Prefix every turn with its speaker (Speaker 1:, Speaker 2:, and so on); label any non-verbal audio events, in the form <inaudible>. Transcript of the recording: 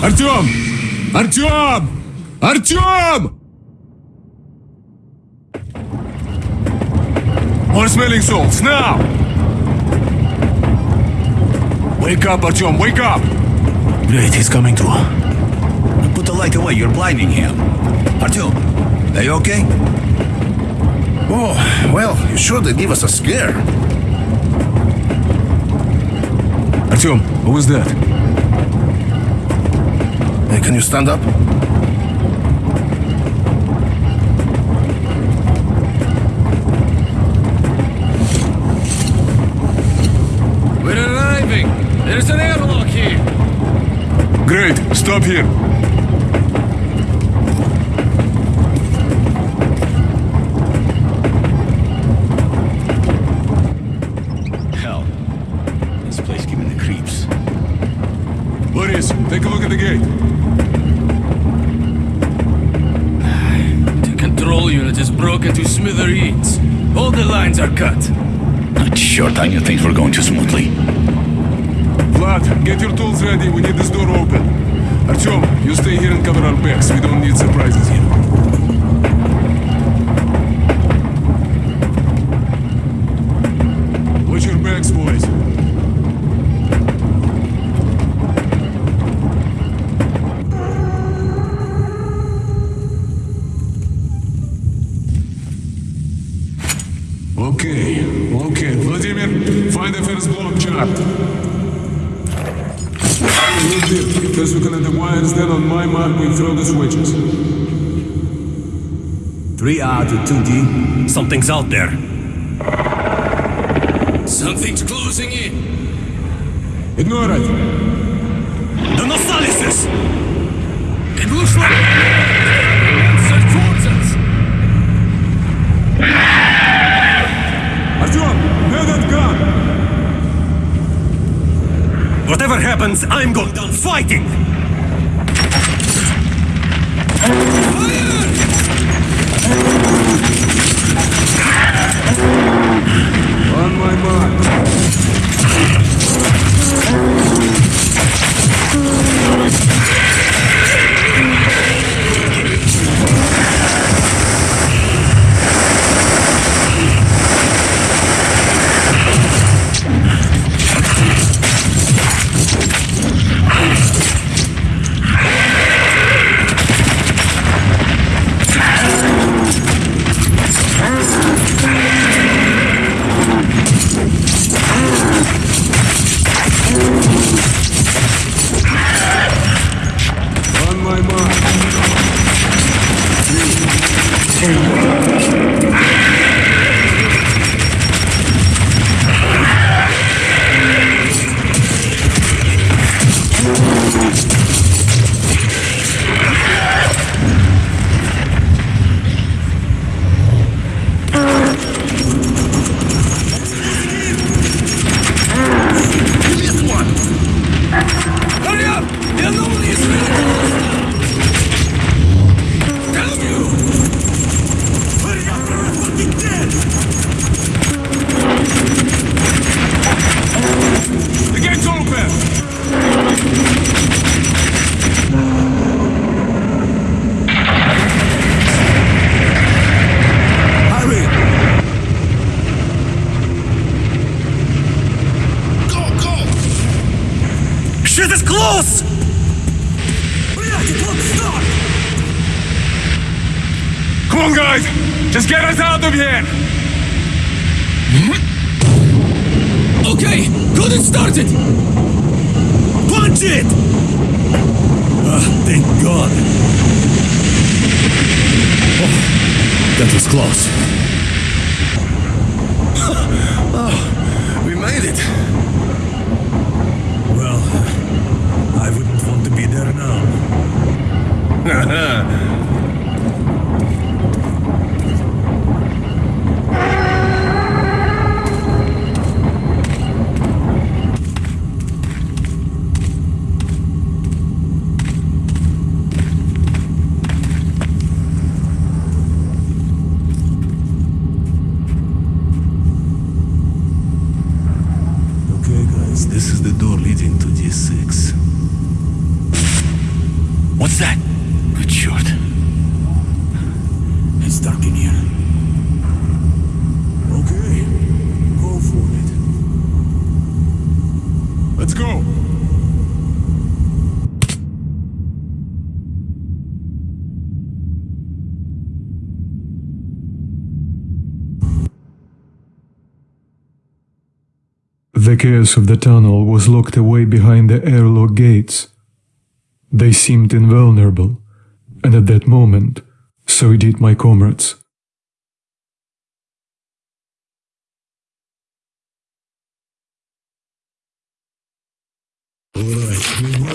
Speaker 1: Артем! Артем! Артем! More smelling salts, now! Wake up, Artyom, wake up!
Speaker 2: Great, he's coming to. Put the light away, you're blinding him. Artyom, are you okay?
Speaker 3: Oh, well, you sure did give us a scare.
Speaker 1: Artyom, who was that?
Speaker 3: Hey, can you stand up?
Speaker 4: We're arriving! There's an airlock here!
Speaker 1: Great, stop here. Take a look at the gate.
Speaker 4: The control unit is broken to smithereens. All the lines are cut.
Speaker 2: Not sure time you things were going too smoothly.
Speaker 1: Vlad, get your tools ready. We need this door open. Artyom, you stay here and cover our backs. We don't need surprises here. Okay, okay. Vladimir, find the first block chart. First we connect the wires, then on my mark we throw the switches.
Speaker 5: 3R to 2D. Something's out there.
Speaker 4: Something's closing in.
Speaker 1: Ignore it.
Speaker 5: Happens, I'm going down fighting!
Speaker 1: On
Speaker 5: Shit is close! Блядь, it won't stop!
Speaker 1: Come on, guys! Just get us out of here!
Speaker 4: Okay, got it started!
Speaker 5: Punch it! Ah, thank God. Oh, that was close. <laughs>
Speaker 3: We made it.
Speaker 5: Want <laughs> to be there now. Okay, guys, this is the door leading to D6.
Speaker 2: What's that? Good short.
Speaker 5: It's dark in here. Okay, go for it.
Speaker 1: Let's go.
Speaker 6: The chaos of the tunnel was locked away behind the airlock gates. They seemed invulnerable, and at that moment, so did my comrades.